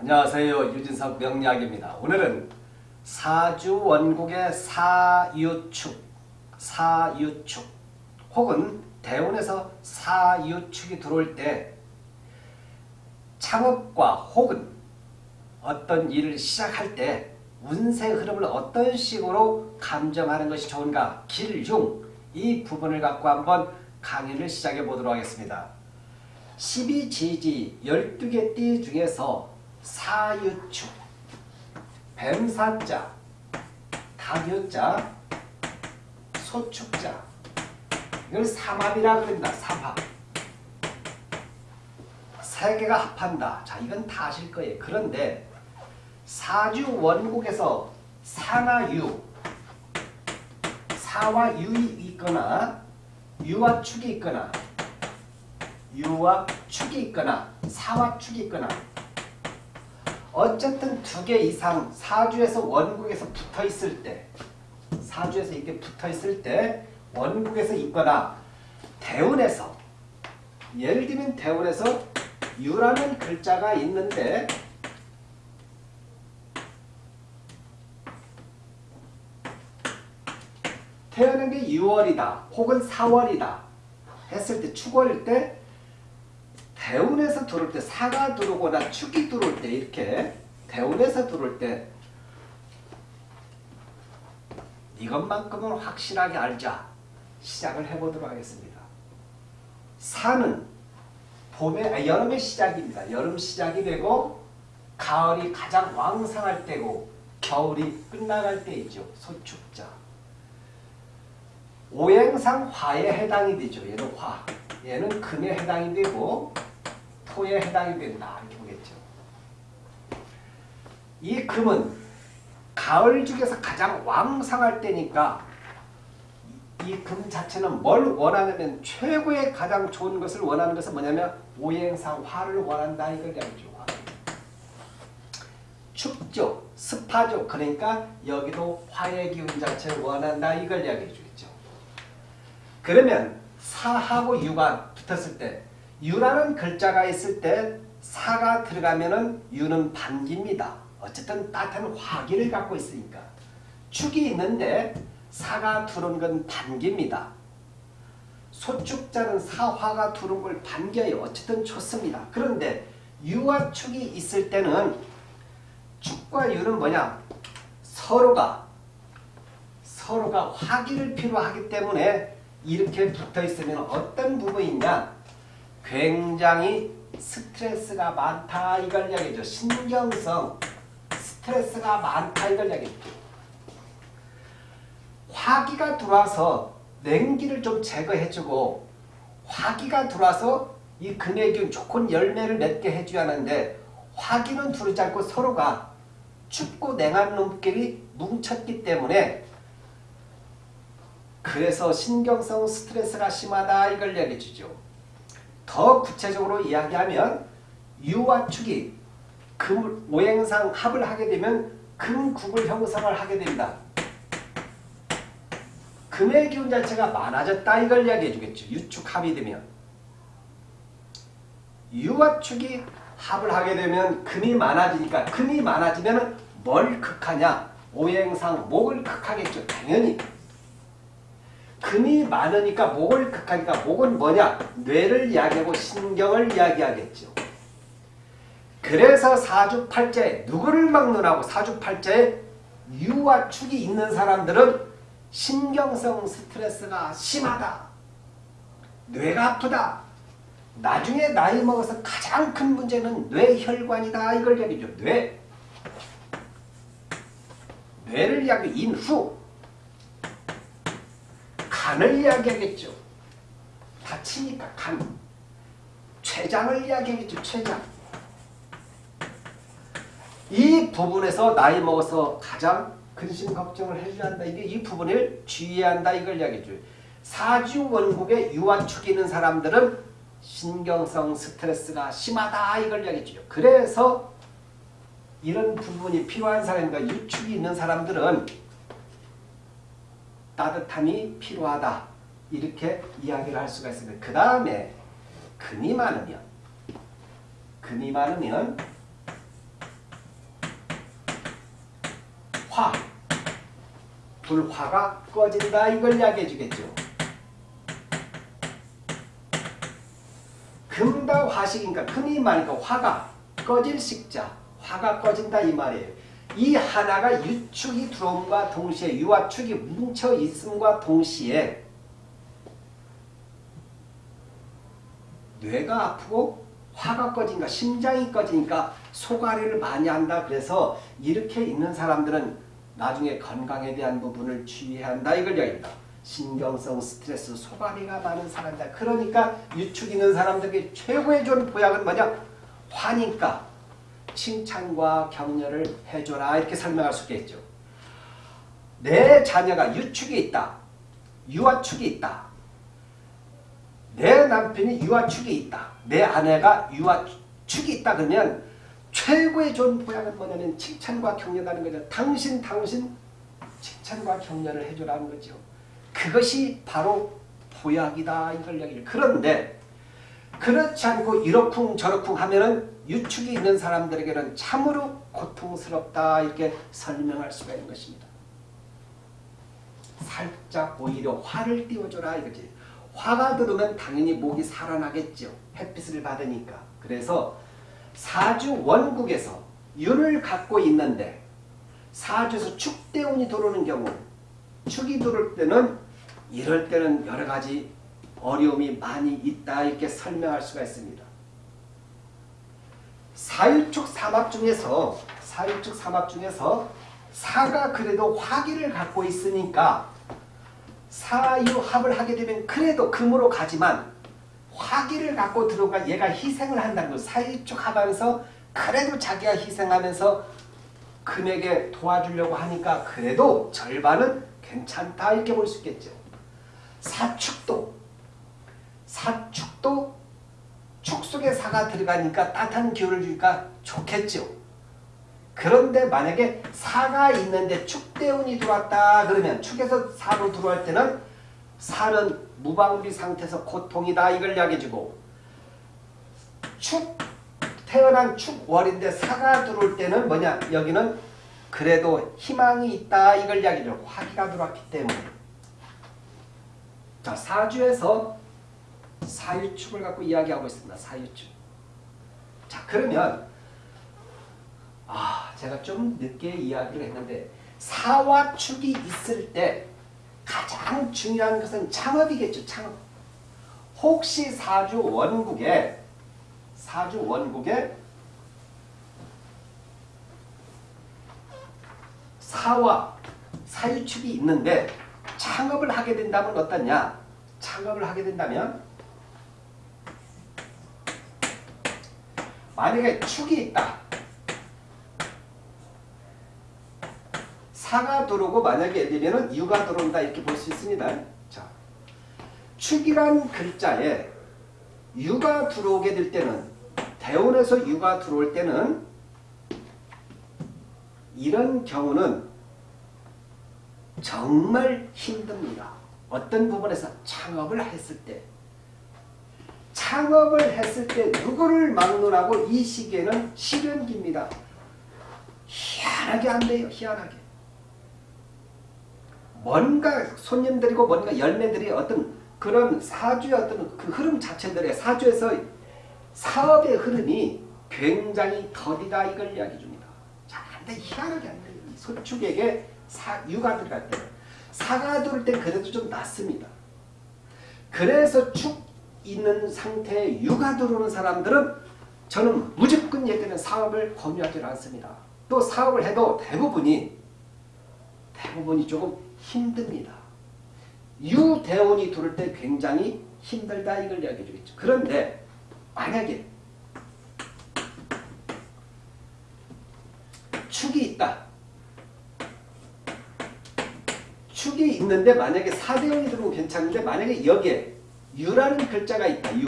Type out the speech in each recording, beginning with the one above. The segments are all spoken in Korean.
안녕하세요. 유진석 명리학입니다. 오늘은 사주 원국의 사유축, 사유축 혹은 대운에서 사유축이 들어올 때 창업과 혹은 어떤 일을 시작할 때 운세 흐름을 어떤 식으로 감정하는 것이 좋은가 길중 이 부분을 갖고 한번 강의를 시작해 보도록 하겠습니다. 12지지 12개 띠 중에서 사유축, 뱀사자, 닭유자, 소축자 이걸 삼합이라 그럽니다. 삼합. 세 개가 합한다. 자, 이건 다 아실 거예요. 그런데 사주 원국에서 사나 유, 사와 유이 있거나 유와 축이 있거나 유와 축이 있거나 사와 축이 있거나 어쨌든 두 개 이상 사주에서 원국에서 붙어 있을 때 사주에서 이렇게 붙어 있을 때 원국에서 있거나 대운에서 예를 들면 대운에서 유라는 글자가 있는데 태어난 게 6월이다 혹은 4월이다 했을 때 축월일 때 대운에서 들어올 때 사가 들어오거나 축이 들어올 때 이렇게 대운에서 들어올 때 이것만큼은 확실하게 알자 시작을 해보도록 하겠습니다. 사는 봄의 아, 여름의 시작입니다. 여름 시작이 되고 가을이 가장 왕성할 때고 겨울이 끝나갈 때이죠. 소축자. 오행상 화에 해당이 되죠. 얘는 화. 얘는 금에 해당이 되고 토에 해당이 된다. 이렇게 보겠죠. 이 금은 가을 중에서 가장 왕성할 때니까 이 금 자체는 뭘 원하냐면 최고의 가장 좋은 것을 원하는 것은 뭐냐면 오행상 화를 원한다 이걸 이야기죠. 춥죠. 습하죠. 그러니까 여기도 화의 기운 자체를 원한다 이걸 이야기해 주겠죠. 그러면 사하고 유가 붙었을 때 유라는 글자가 있을 때 사가 들어가면 은 유는 반기입니다. 어쨌든 따뜻한 화기를 갖고 있으니까 축이 있는데 사가 두른 건 반기입니다. 소축자는 사화가 두른 걸 반겨요. 어쨌든 좋습니다. 그런데 유와 축이 있을 때는 축과 유는 뭐냐? 서로가 서로가 화기를 필요하기 때문에 이렇게 붙어 있으면 어떤 부분이냐? 굉장히 스트레스가 많다 이걸 이야기죠. 신경성 스트레스가 많다 이걸 이야기죠. 화기가 들어와서 냉기를 좀 제거해주고 화기가 들어와서 이 기운 좋은 열매를 맺게 해줘야 하는데 화기는 두르지 않고 서로가 춥고 냉한 놈끼리 뭉쳤기 때문에 그래서 신경성 스트레스가 심하다 이걸 얘기해 주죠. 더 구체적으로 이야기하면 유와 축이 금 오행상 합을 하게 되면 금국을 형성을 하게 된다. 금의 기운 자체가 많아졌다 이걸 이야기해 주겠죠. 유축 합이 되면. 유와 축이 합을 하게 되면 금이 많아지니까 금이 많아지면 뭘 극하냐? 오행상 목을 극하겠죠. 당연히. 금이 많으니까 목을 극하니까 목은 뭐냐? 뇌를 이야기하고 신경을 이야기하겠죠. 그래서 사주팔자에 누구를 막론하고 사주팔자에 유와 축이 있는 사람들은 신경성 스트레스가 심하다. 뇌가 아프다. 나중에 나이 먹어서 가장 큰 문제는 뇌혈관이다. 이걸 얘기죠. 뇌. 뇌를 이야기 인후. 간을 이야기하겠죠. 다치니까 간. 췌장을 이야기하겠죠. 췌장. 이 부분에서 나이 먹어서 가장 근심 걱정을 해줘야 한다. 이게 이 부분을 주의해야 한다. 이걸 이야기해줘요. 사주 원국에 유아축이 있는 사람들은 신경성 스트레스가 심하다. 이걸 이야기해줘요. 그래서 이런 부분이 필요한 사람과 유축이 있는 사람들은 따뜻함이 필요하다. 이렇게 이야기를 할 수가 있습니다. 그 다음에 근이 많으면 근이 많으면 화 불화가 꺼진다 이걸 이야기해 주겠죠. 금다 화식인가 금이 많으니까 화가 꺼질 식자 화가 꺼진다 이 말이에요. 이 하나가 유축이 들어옴과 동시에 유와 축이 뭉쳐 있음과 동시에 뇌가 아프고 화가 꺼지니까 심장이 꺼지니까 소가리를 많이 한다. 그래서 이렇게 있는 사람들은 나중에 건강에 대한 부분을 주의해야 한다. 이걸 이야기합니다. 신경성 스트레스 소가리가 많은 사람이다. 그러니까 유축 있는 사람들에게 최고의 좋은 보약은 뭐냐? 화니까 칭찬과 격려를 해줘라 이렇게 설명할 수 있겠죠. 내 자녀가 유축이 있다. 유아축이 있다. 내 남편이 유아축이 있다. 내 아내가 유아축이 있다 그러면 최고의 좋은 보약은 뭐냐면 칭찬과 격려라는 거죠. 당신 당신 칭찬과 격려를 해줘라는 거죠. 그것이 바로 보약이다 이걸 얘기를 그런데 그렇지 않고 이러쿵 저러쿵 하면은 유축이 있는 사람들에게는 참으로 고통스럽다 이렇게 설명할 수가 있는 것입니다. 살짝 오히려 화를 띄워줘라 이거지. 화가 들으면 당연히 목이 살아나겠죠. 햇빛을 받으니까. 그래서 사주 원국에서 윤을 갖고 있는데 사주에서 축대운이 들어오는 경우 축이 들어올 때는 이럴 때는 여러 가지 어려움이 많이 있다 이렇게 설명할 수가 있습니다. 사유축 삼합 중에서 사유축 삼합 중에서 사가 그래도 화기를 갖고 있으니까 사유합을 하게 되면 그래도 금으로 가지만 화기를 갖고 들어가 얘가 희생을 한다는 거 사유축 합하면서 그래도 자기가 희생하면서 금에게 도와주려고 하니까 그래도 절반은 괜찮다 이렇게 볼 수 있겠죠. 사축도 사축도 축 속에 사가 들어가니까 따뜻한 기운을 주니까 좋겠죠. 그런데 만약에 사가 있는데 축대운이 들어왔다 그러면 축에서 사로 들어올 때는 사는 무방비 상태에서 고통이다 이걸 이야기해주고 축 태어난 축월인데 사가 들어올 때는 뭐냐 여기는 그래도 희망이 있다 이걸 이야기해줘 화기가 들어왔기 때문에 자 사주에서 사유축을 갖고 이야기하고 있습니다. 사유축. 자 그러면 아 제가 좀 늦게 이야기를 했는데 사와 축이 있을 때 가장 중요한 것은 창업이겠죠. 창업. 혹시 사주 원국에 사주 원국에 사와 사유축이 있는데 창업을 하게 된다면 어떠냐? 창업을 하게 된다면 만약에 축이 있다. 사가 들어오고 만약에 들면 유가 들어온다 이렇게 볼 수 있습니다. 자, 축이란 글자에 유가 들어오게 될 때는 대운에서 유가 들어올 때는 이런 경우는 정말 힘듭니다. 어떤 부분에서 창업을 했을 때 창업을 했을 때 누구를 막론하고 이 시기에는 실현기입니다. 희한하게 안 돼요. 희한하게. 뭔가 손님들이고 뭔가 열매들이 어떤 그런 사주의 어떤 그 흐름 자체들의 사주에서 사업의 흐름이 굉장히 더디다 이걸 이야기해 줍니다. 자, 근데 희한하게 안 돼요. 소축에게 사, 유가 들어갈 때 사가 들을 때 그래도 좀 낫습니다. 그래서 축 있는 상태에 유가 들어오는 사람들은 저는 무조건 얘기는 사업을 권유하지 않습니다. 또 사업을 해도 대부분이 대부분이 조금 힘듭니다. 유대운이 들을 때 굉장히 힘들다 이걸 이야기해 주겠죠. 그런데 만약에 축이 있다. 축이 있는데 만약에 사대운이 들어오면 괜찮은데 만약에 여기에 유라는 글자가 있다. 유.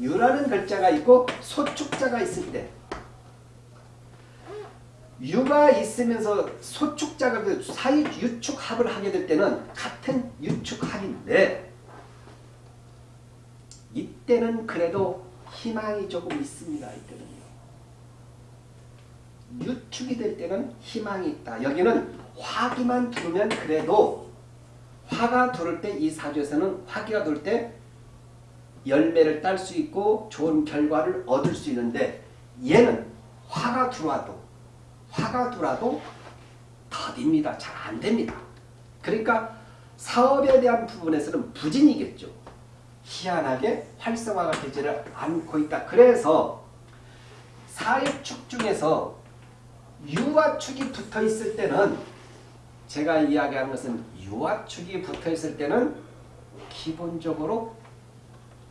유라는 글자가 있고 소축자가 있을 때 유가 있으면서 소축자가 그 사이 유축합을 하게 될 때는 같은 유축합인데 이때는 그래도 희망이 조금 있습니다. 이때는요. 유축이 될 때는 희망이 있다. 여기는 화기만 두르면 그래도 화가 두를 때이 사주에서는 화기가 두를 때 열매를 딸 수 있고 좋은 결과를 얻을 수 있는데 얘는 화가 들어와도 화가 들어와도 더딥니다. 잘 안 됩니다. 그러니까 사업에 대한 부분에서는 부진이겠죠. 희한하게 활성화가 되지를 않고 있다. 그래서 사회축 중에서 유화축이 붙어 있을 때는 제가 이야기하는 것은 유화축이 붙어 있을 때는 기본적으로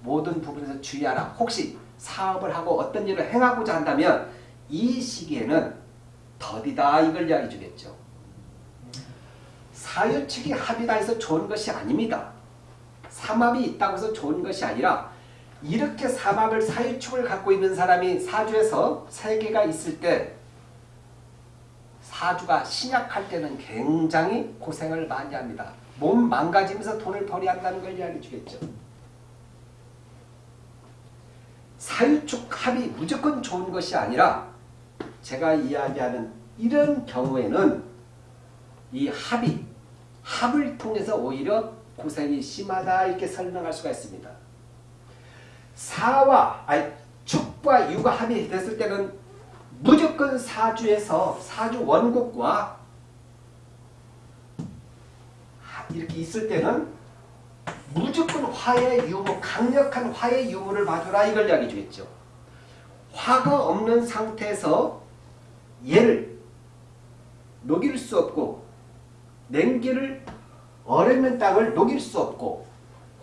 모든 부분에서 주의하라. 혹시 사업을 하고 어떤 일을 행하고자 한다면 이 시기에는 더디다 이걸 이야기 주겠죠. 사유축이 합이다 해서 좋은 것이 아닙니다. 삼합이 있다고 해서 좋은 것이 아니라 이렇게 삼합을 사유축을 갖고 있는 사람이 사주에서 세 개가 있을 때 사주가 신약할 때는 굉장히 고생을 많이 합니다. 몸 망가지면서 돈을 벌여야 한다는 걸 이야기해 주겠죠. 사유축 합이 무조건 좋은 것이 아니라 제가 이야기하는 이런 경우에는 이 합이 합을 통해서 오히려 고생이 심하다 이렇게 설명할 수가 있습니다. 사와 아니 축과 유가 합이 됐을 때는 무조건 사주에서 사주 원곡과 이렇게 있을 때는 무조건 화의 유무, 강력한 화의 유무를 봐주라 이걸 이야기 주겠죠. 화가 없는 상태에서 얘를 녹일 수 없고 냉기를 얼음면 땅을 녹일 수 없고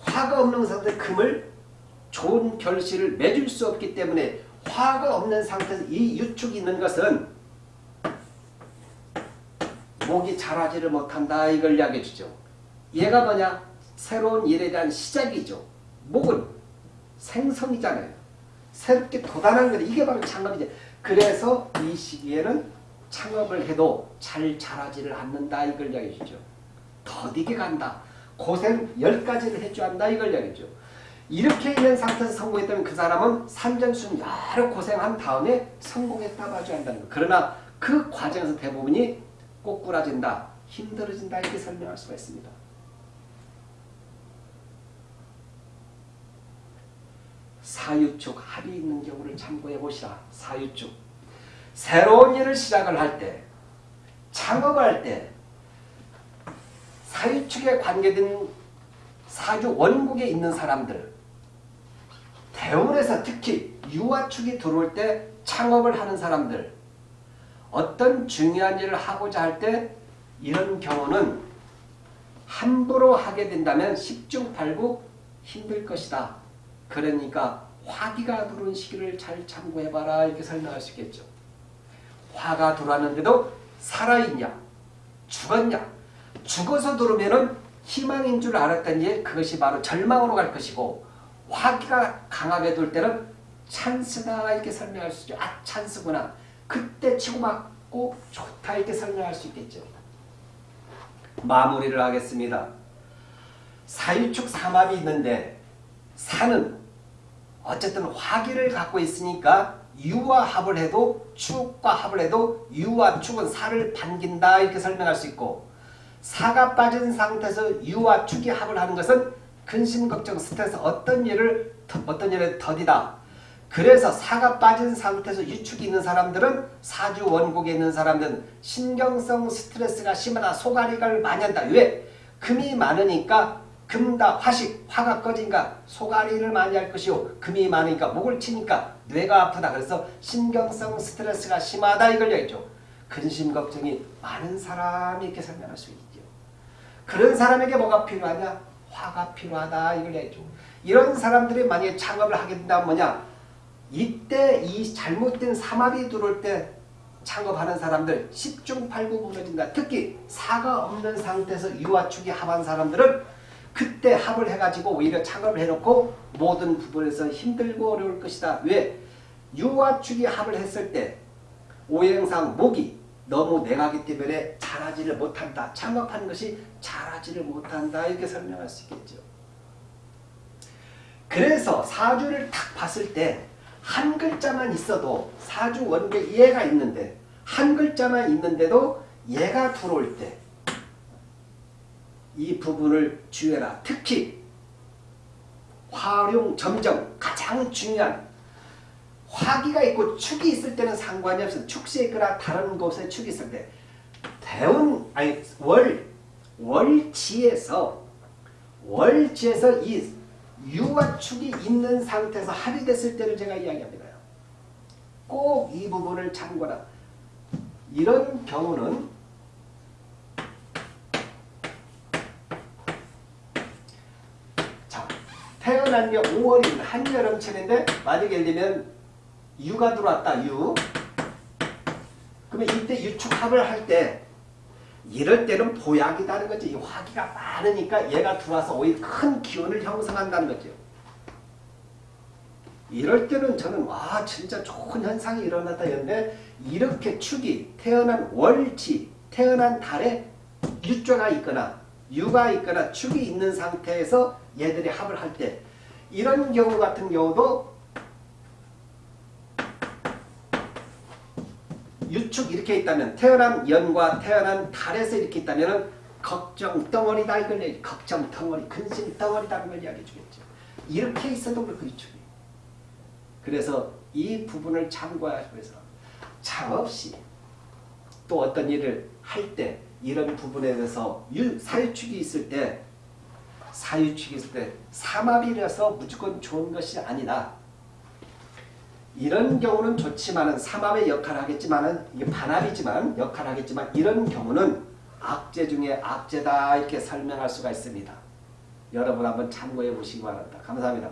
화가 없는 상태 금을 좋은 결실을 맺을 수 없기 때문에 화가 없는 상태에서 이 유축이 있는 것은 목이 자라지를 못한다 이걸 이야기해 주죠. 얘가 뭐냐? 새로운 일에 대한 시작이죠. 목은 생성이잖아요. 새롭게 도단하는 거 이게 바로 창업이죠. 그래서 이 시기에는 창업을 해도 잘 자라지를 않는다 이걸 이야기해 주죠. 더디게 간다. 고생 10가지를 해줘야 한다 이걸 이야기죠. 이렇게 있는 상태에서 성공했다면 그 사람은 산전순 여러 고생한 다음에 성공했다 봐줘야 한다는 거. 그러나 그 과정에서 대부분이 꼬꾸라진다, 힘들어진다 이렇게 설명할 수가 있습니다. 사유축 합이 있는 경우를 참고해 보시라. 사유축. 새로운 일을 시작을 할 때, 창업할 때 사유축에 관계된 사주 원국에 있는 사람들 대운에서 특히 유화축이 들어올 때 창업을 하는 사람들 어떤 중요한 일을 하고자 할 때 이런 경우는 함부로 하게 된다면 10중 8구 힘들 것이다. 그러니까 화기가 들어온 시기를 잘 참고해봐라 이렇게 설명할 수 있겠죠. 화가 들어왔는데도 살아있냐 죽었냐 죽어서 들어오면은 희망인 줄 알았더니 그것이 바로 절망으로 갈 것이고 화기가 강하게 돌 때는 찬스다 이렇게 설명할 수 있죠. 아 찬스구나. 그때 치고받고 좋다 이렇게 설명할 수 있겠죠. 마무리를 하겠습니다. 사유축 삼합이 있는데 사는 어쨌든 화기를 갖고 있으니까 유와 합을 해도 축과 합을 해도 유와 축은 살을 반긴다 이렇게 설명할 수 있고 사가 빠진 상태에서 유와 축이 합을 하는 것은 근심 걱정 스트레스 어떤 일을 어떤 일에 더디다. 그래서 사가 빠진 상태에서 유축이 있는 사람들은 사주 원국에 있는 사람들은 신경성 스트레스가 심하다. 소가리가 많이 한다. 왜? 금이 많으니까 금다 화식 화가 꺼지니까 소가리를 많이 할 것이요 금이 많으니까 목을 치니까 뇌가 아프다 그래서 신경성 스트레스가 심하다 이걸 얘기죠 근심 걱정이 많은 사람이 이렇게 설명할 수 있죠 그런 사람에게 뭐가 필요하냐 화가 필요하다 이걸 얘기죠 이런 사람들이 만약에 창업을 하게 된다면 뭐냐 이때 이 잘못된 삼합이 들어올 때 창업하는 사람들 10중 8구 무너진다 특히 사가 없는 상태에서 유아축이 합한 사람들은 그때 합을 해가지고 오히려 창업을 해놓고 모든 부분에서 힘들고 어려울 것이다. 왜? 유화축이 합을 했을 때 오행상 목이 너무 내가기 때문에 잘하지를 못한다. 창업하는 것이 잘하지를 못한다. 이렇게 설명할 수 있겠죠. 그래서 사주를 딱 봤을 때 한 글자만 있어도 사주 원계 이해가 있는데 한 글자만 있는데도 얘가 들어올 때 이 부분을 주의해라. 특히 활용 점정 가장 중요한 화기가 있고 축이 있을 때는 상관이 없어. 축시에 있거나 다른 곳에 축이 있을 때 대운 아니 월 월지에서 월지에서 이 유와 축이 있는 상태에서 합의됐을 때를 제가 이야기합니다. 꼭 이 부분을 참고라. 이런 경우는 자 태어난 게 5월인 한여름철인데 만약에 예를 들면 유가 들어왔다. 유. 그러면 이때 유축합을 할 때 이럴 때는 보약이다는 거지. 이 화기가 많으니까 얘가 들어와서 오히려 큰 기운을 형성한다는 거죠. 이럴 때는 저는 와 진짜 좋은 현상이 일어났다 했는데 이렇게 축이 태어난 월지 태어난 달에 유조가 있거나 유가 있거나 축이 있는 상태에서 얘들이 합을 할 때 이런 경우 같은 경우도 유축 이렇게 있다면 태어난 연과 태어난 달에서 이렇게 있다면 걱정 덩어리다 이걸 얘기 걱정 덩어리 근심 덩어리다는 걸 이야기해 주겠죠. 이렇게 있어도 그렇고 유축이. 그래서 이 부분을 위해서 잠없이 또 어떤 일을 할 때 이런 부분에 대해서 유, 사유축이 있을 때 사유축이 있을 때 삼합이라서 무조건 좋은 것이 아니다. 이런 경우는 좋지만은 삼합의 역할을 하겠지만은 이게 반합이지만 역할을 하겠지만 이런 경우는 악재 중에 악재다 이렇게 설명할 수가 있습니다. 여러분 한번 참고해 보시기 바랍니다. 감사합니다.